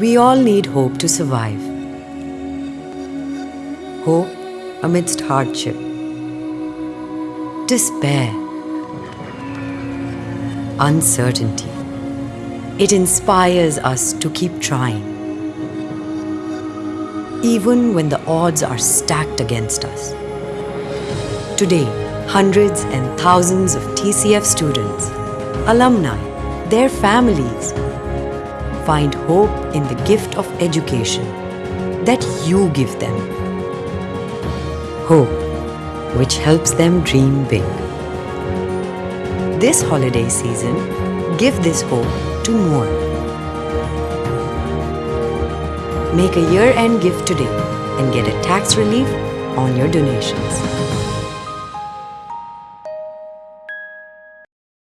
We all need hope to survive. Hope amidst hardship, despair, uncertainty. It inspires us to keep trying. Even when the odds are stacked against us. Today, hundreds and thousands of TCF students, alumni, their families find hope in the gift of education that you give them. Hope, which helps them dream big. This holiday season, give this hope to more. Make a year-end gift today and get a tax relief on your donations.